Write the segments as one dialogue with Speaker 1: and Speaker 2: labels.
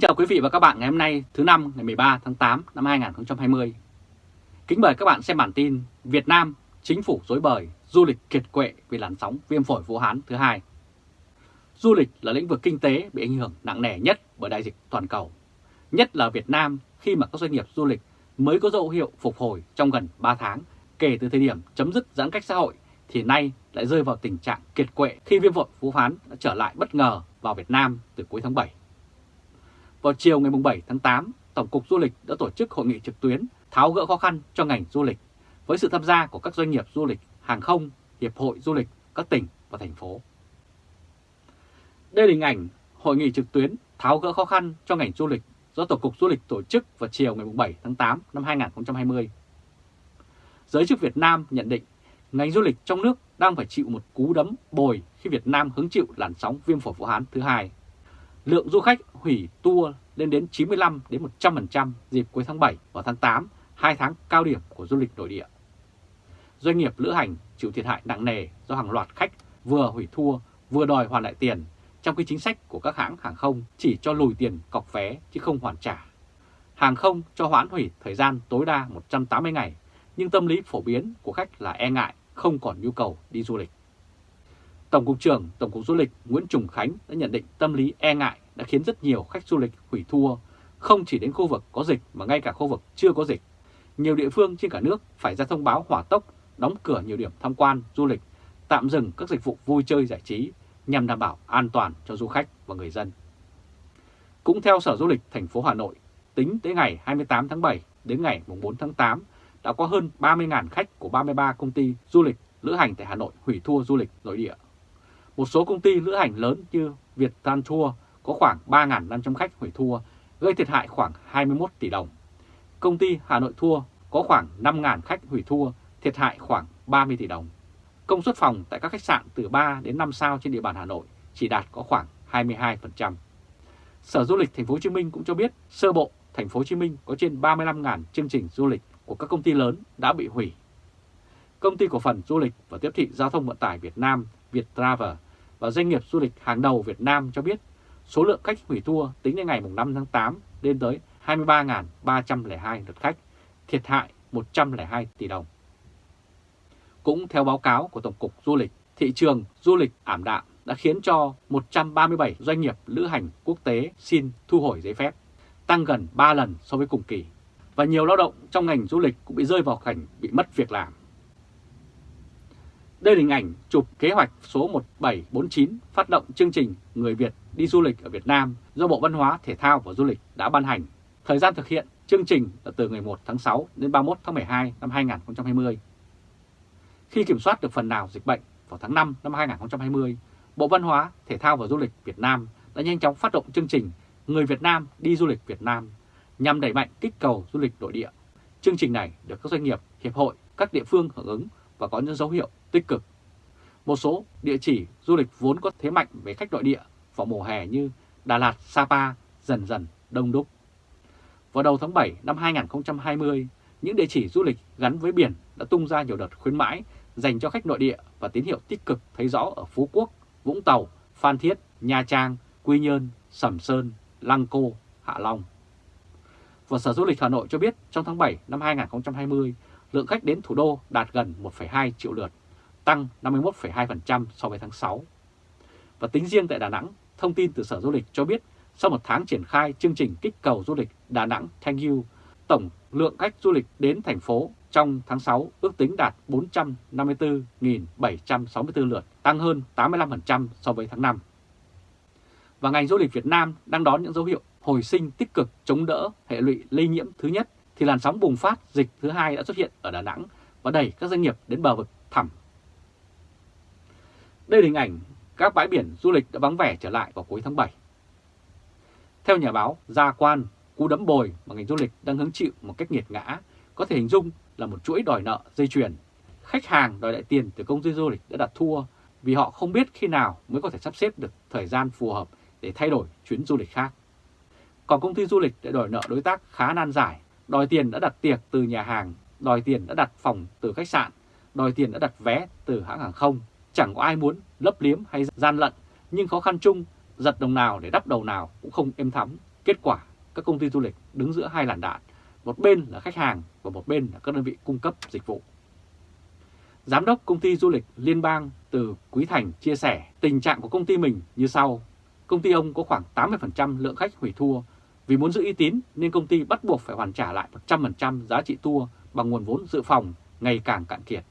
Speaker 1: Kính chào quý vị và các bạn ngày hôm nay thứ năm ngày 13 tháng 8 năm 2020. Kính mời các bạn xem bản tin Việt Nam chính phủ dối bời, du lịch kiệt quệ vì làn sóng viêm phổi Vũ Hán thứ hai. Du lịch là lĩnh vực kinh tế bị ảnh hưởng nặng nề nhất bởi đại dịch toàn cầu. Nhất là Việt Nam khi mà các doanh nghiệp du lịch mới có dấu hiệu phục hồi trong gần 3 tháng kể từ thời điểm chấm dứt giãn cách xã hội thì nay lại rơi vào tình trạng kiệt quệ khi viêm phổi Vũ Hán đã trở lại bất ngờ vào Việt Nam từ cuối tháng 7. Vào chiều ngày 7 tháng 8, Tổng cục Du lịch đã tổ chức hội nghị trực tuyến tháo gỡ khó khăn cho ngành du lịch với sự tham gia của các doanh nghiệp du lịch, hàng không, hiệp hội du lịch, các tỉnh và thành phố. Đây là hình ảnh hội nghị trực tuyến tháo gỡ khó khăn cho ngành du lịch do Tổng cục Du lịch tổ chức vào chiều ngày 7 tháng 8 năm 2020. Giới chức Việt Nam nhận định ngành du lịch trong nước đang phải chịu một cú đấm bồi khi Việt Nam hứng chịu làn sóng viêm phổi Vũ Hán thứ hai. Lượng du khách hủy tour lên đến 95 đến 100% dịp cuối tháng 7 và tháng 8, hai tháng cao điểm của du lịch nội địa. Doanh nghiệp lữ hành chịu thiệt hại nặng nề do hàng loạt khách vừa hủy tour vừa đòi hoàn lại tiền, trong khi chính sách của các hãng hàng không chỉ cho lùi tiền cọc vé chứ không hoàn trả. Hàng không cho hoãn hủy thời gian tối đa 180 ngày, nhưng tâm lý phổ biến của khách là e ngại, không còn nhu cầu đi du lịch. Tổng cục trưởng Tổng cục Du lịch Nguyễn Trùng Khánh đã nhận định tâm lý e ngại đã khiến rất nhiều khách du lịch hủy tour, không chỉ đến khu vực có dịch mà ngay cả khu vực chưa có dịch. Nhiều địa phương trên cả nước phải ra thông báo hỏa tốc, đóng cửa nhiều điểm tham quan, du lịch, tạm dừng các dịch vụ vui chơi giải trí nhằm đảm bảo an toàn cho du khách và người dân. Cũng theo Sở Du lịch thành phố Hà Nội, tính tới ngày 28 tháng 7 đến ngày 4 tháng 8 đã có hơn 30.000 khách của 33 công ty du lịch lữ hành tại Hà Nội hủy tour du lịch nội địa. Một số công ty lữ hành lớn như Việt Tan Tour có khoảng 3.500 khách hủy tour, gây thiệt hại khoảng 21 tỷ đồng. Công ty Hà Nội Tour có khoảng 5.000 khách hủy tour, thiệt hại khoảng 30 tỷ đồng. Công suất phòng tại các khách sạn từ 3 đến 5 sao trên địa bàn Hà Nội chỉ đạt có khoảng 22%. Sở Du lịch Thành phố Hồ Chí Minh cũng cho biết sơ bộ Thành phố Hồ Chí Minh có trên 35.000 chương trình du lịch của các công ty lớn đã bị hủy. Công ty cổ phần du lịch và tiếp thị giao thông vận tải Việt Nam Viettravel và doanh nghiệp du lịch hàng đầu Việt Nam cho biết số lượng khách hủy tour tính đến ngày 5 tháng 8 lên tới 23.302 lượt khách, thiệt hại 102 tỷ đồng. Cũng theo báo cáo của Tổng cục Du lịch, thị trường du lịch ảm đạm đã khiến cho 137 doanh nghiệp lữ hành quốc tế xin thu hồi giấy phép, tăng gần 3 lần so với cùng kỳ. Và nhiều lao động trong ngành du lịch cũng bị rơi vào cảnh bị mất việc làm. Đây là hình ảnh chụp kế hoạch số 1749 phát động chương trình Người Việt đi du lịch ở Việt Nam do Bộ Văn hóa, Thể thao và Du lịch đã ban hành. Thời gian thực hiện chương trình là từ ngày 1 tháng 6 đến 31 tháng 12 năm 2020. Khi kiểm soát được phần nào dịch bệnh vào tháng 5 năm 2020, Bộ Văn hóa, Thể thao và Du lịch Việt Nam đã nhanh chóng phát động chương trình Người Việt Nam đi du lịch Việt Nam nhằm đẩy mạnh kích cầu du lịch nội địa. Chương trình này được các doanh nghiệp, hiệp hội, các địa phương hưởng ứng và có những dấu hiệu tích cực. Một số địa chỉ du lịch vốn có thế mạnh về khách nội địa vào mùa hè như Đà Lạt, Sapa dần dần đông đúc. Vào đầu tháng 7 năm 2020, những địa chỉ du lịch gắn với biển đã tung ra nhiều đợt khuyến mãi dành cho khách nội địa và tín hiệu tích cực thấy rõ ở Phú Quốc, Vũng Tàu, Phan Thiết, Nha Trang, Quy Nhơn, Sầm Sơn, Lăng Cô, Hạ Long. Và Sở Du lịch Hà Nội cho biết trong tháng 7 năm 2020, lượng khách đến thủ đô đạt gần 1,2 triệu lượt, tăng 51,2% so với tháng 6. Và tính riêng tại Đà Nẵng, thông tin từ Sở Du lịch cho biết sau một tháng triển khai chương trình kích cầu du lịch Đà Nẵng Thank You, tổng lượng khách du lịch đến thành phố trong tháng 6 ước tính đạt 454.764 lượt, tăng hơn 85% so với tháng 5. Và ngành du lịch Việt Nam đang đón những dấu hiệu hồi sinh tích cực chống đỡ hệ lụy lây nhiễm thứ nhất thì làn sóng bùng phát dịch thứ hai đã xuất hiện ở Đà Nẵng và đẩy các doanh nghiệp đến bờ vực thẳm. Đây là hình ảnh các bãi biển du lịch đã vắng vẻ trở lại vào cuối tháng 7. Theo nhà báo Gia Quan, cú đấm bồi mà ngành du lịch đang hứng chịu một cách nghiệt ngã có thể hình dung là một chuỗi đòi nợ dây chuyền. Khách hàng đòi lại tiền từ công ty du lịch đã đặt thua vì họ không biết khi nào mới có thể sắp xếp được thời gian phù hợp để thay đổi chuyến du lịch khác. Còn công ty du lịch đã đòi nợ đối tác khá nan giải đòi tiền đã đặt tiệc từ nhà hàng, đòi tiền đã đặt phòng từ khách sạn, đòi tiền đã đặt vé từ hãng hàng không. Chẳng có ai muốn lấp liếm hay gian lận, nhưng khó khăn chung, giật đồng nào để đắp đầu nào cũng không êm thắm, Kết quả, các công ty du lịch đứng giữa hai làn đạn, một bên là khách hàng và một bên là các đơn vị cung cấp dịch vụ. Giám đốc công ty du lịch Liên bang từ Quý Thành chia sẻ tình trạng của công ty mình như sau. Công ty ông có khoảng 80% lượng khách hủy tour. Vì muốn giữ uy tín nên công ty bắt buộc phải hoàn trả lại 100% giá trị tour bằng nguồn vốn dự phòng ngày càng cạn kiệt.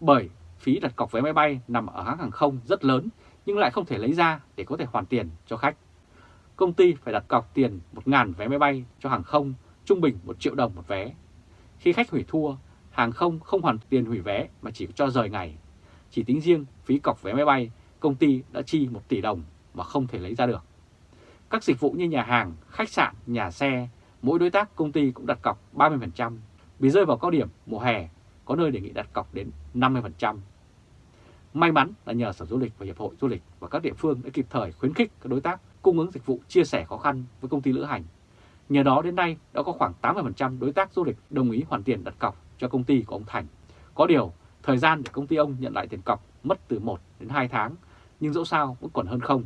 Speaker 1: Bởi phí đặt cọc vé máy bay nằm ở hãng hàng không rất lớn nhưng lại không thể lấy ra để có thể hoàn tiền cho khách. Công ty phải đặt cọc tiền 1.000 vé máy bay cho hàng không, trung bình 1 triệu đồng một vé. Khi khách hủy thua, hàng không không hoàn tiền hủy vé mà chỉ cho rời ngày. Chỉ tính riêng phí cọc vé máy bay, công ty đã chi 1 tỷ đồng mà không thể lấy ra được. Các dịch vụ như nhà hàng, khách sạn, nhà xe, mỗi đối tác công ty cũng đặt cọc 30%. Vì rơi vào cao điểm mùa hè, có nơi đề nghị đặt cọc đến 50%. May mắn là nhờ Sở Du lịch và Hiệp hội Du lịch và các địa phương đã kịp thời khuyến khích các đối tác cung ứng dịch vụ chia sẻ khó khăn với công ty lữ hành. Nhờ đó đến nay đã có khoảng 80% đối tác du lịch đồng ý hoàn tiền đặt cọc cho công ty của ông Thành. Có điều, thời gian để công ty ông nhận lại tiền cọc mất từ 1 đến 2 tháng, nhưng dẫu sao vẫn còn hơn không.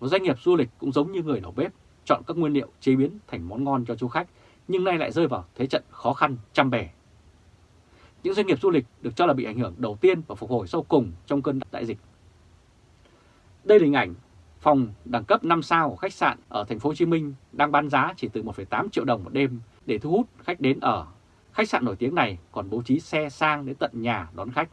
Speaker 1: Và doanh nghiệp du lịch cũng giống như người nấu bếp, chọn các nguyên liệu chế biến thành món ngon cho du khách, nhưng nay lại rơi vào thế trận khó khăn trăm bề. Những doanh nghiệp du lịch được cho là bị ảnh hưởng đầu tiên và phục hồi sau cùng trong cơn đại dịch. Đây là hình ảnh phòng đẳng cấp 5 sao của khách sạn ở thành phố Hồ Chí Minh đang bán giá chỉ từ 1,8 triệu đồng một đêm để thu hút khách đến ở. Khách sạn nổi tiếng này còn bố trí xe sang đến tận nhà đón khách.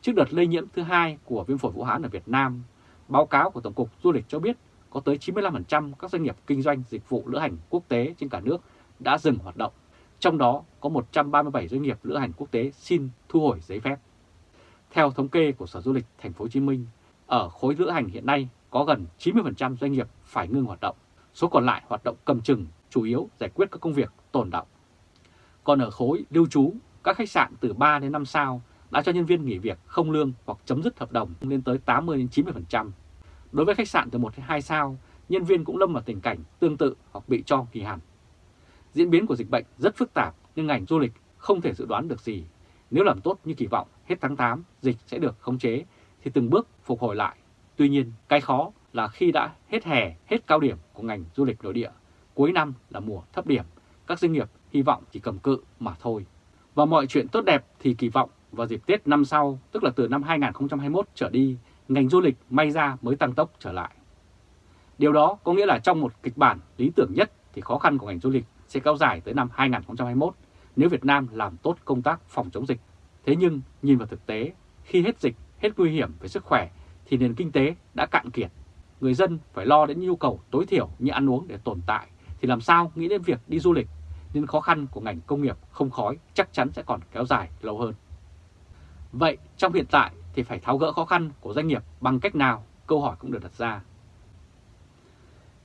Speaker 1: Trước đợt lây nhiễm thứ hai của viêm phổi Vũ Hán ở Việt Nam, báo cáo của Tổng cục Du lịch cho biết có tới 95% các doanh nghiệp kinh doanh dịch vụ lữ hành quốc tế trên cả nước đã dừng hoạt động. Trong đó có 137 doanh nghiệp lữ hành quốc tế xin thu hồi giấy phép. Theo thống kê của Sở Du lịch Thành phố Hồ Chí Minh, ở khối lữ hành hiện nay có gần 90% doanh nghiệp phải ngưng hoạt động, số còn lại hoạt động cầm chừng, chủ yếu giải quyết các công việc tồn động. Còn ở khối lưu trú, các khách sạn từ 3 đến 5 sao đã cho nhân viên nghỉ việc không lương hoặc chấm dứt hợp đồng lên tới 80-90%. Đối với khách sạn từ 1 đến 2 sao, nhân viên cũng lâm vào tình cảnh tương tự hoặc bị cho nghỉ hẳn. Diễn biến của dịch bệnh rất phức tạp nhưng ngành du lịch không thể dự đoán được gì. Nếu làm tốt như kỳ vọng, hết tháng 8 dịch sẽ được khống chế thì từng bước phục hồi lại. Tuy nhiên, cái khó là khi đã hết hè, hết cao điểm của ngành du lịch nội địa, cuối năm là mùa thấp điểm, các doanh nghiệp hy vọng chỉ cầm cự mà thôi. Và mọi chuyện tốt đẹp thì kỳ vọng vào dịp Tết năm sau, tức là từ năm 2021 trở đi, ngành du lịch may ra mới tăng tốc trở lại. Điều đó có nghĩa là trong một kịch bản lý tưởng nhất thì khó khăn của ngành du lịch sẽ kéo dài tới năm 2021 nếu Việt Nam làm tốt công tác phòng chống dịch. Thế nhưng nhìn vào thực tế, khi hết dịch, hết nguy hiểm về sức khỏe thì nền kinh tế đã cạn kiệt. Người dân phải lo đến nhu cầu tối thiểu như ăn uống để tồn tại thì làm sao nghĩ đến việc đi du lịch nên khó khăn của ngành công nghiệp không khói chắc chắn sẽ còn kéo dài lâu hơn. Vậy trong hiện tại thì phải tháo gỡ khó khăn của doanh nghiệp bằng cách nào? Câu hỏi cũng được đặt ra.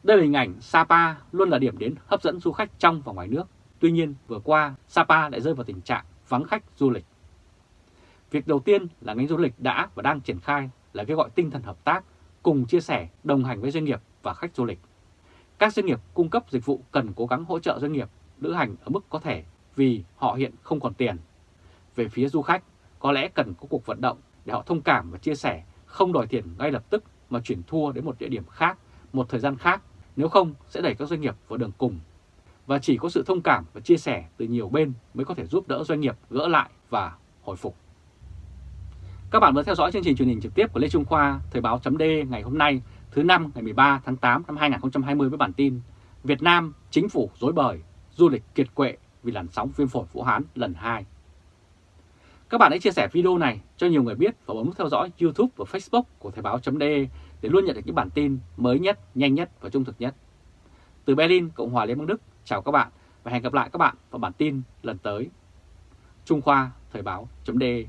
Speaker 1: Đây là hình ảnh Sapa luôn là điểm đến hấp dẫn du khách trong và ngoài nước. Tuy nhiên vừa qua Sapa lại rơi vào tình trạng vắng khách du lịch. Việc đầu tiên là ngành du lịch đã và đang triển khai là kêu gọi tinh thần hợp tác, cùng chia sẻ, đồng hành với doanh nghiệp và khách du lịch. Các doanh nghiệp cung cấp dịch vụ cần cố gắng hỗ trợ doanh nghiệp lữ hành ở mức có thể vì họ hiện không còn tiền. Về phía du khách, có lẽ cần có cuộc vận động để họ thông cảm và chia sẻ, không đòi tiền ngay lập tức mà chuyển thua đến một địa điểm khác, một thời gian khác, nếu không sẽ đẩy các doanh nghiệp vào đường cùng. Và chỉ có sự thông cảm và chia sẻ từ nhiều bên mới có thể giúp đỡ doanh nghiệp gỡ lại và hồi phục. Các bạn vừa theo dõi chương trình truyền hình trực tiếp của Lê Trung Khoa, Thời báo chấm ngày hôm nay, thứ năm ngày 13 tháng 8 năm 2020 với bản tin Việt Nam chính phủ dối bời, du lịch kiệt quệ vì làn sóng viêm phổi Vũ Hán lần 2. Các bạn hãy chia sẻ video này cho nhiều người biết và bấm theo dõi YouTube và Facebook của Thời báo.de để luôn nhận được những bản tin mới nhất, nhanh nhất và trung thực nhất. Từ Berlin, Cộng hòa Liên bang Đức, chào các bạn và hẹn gặp lại các bạn vào bản tin lần tới. Trung Khoa Thời báo.de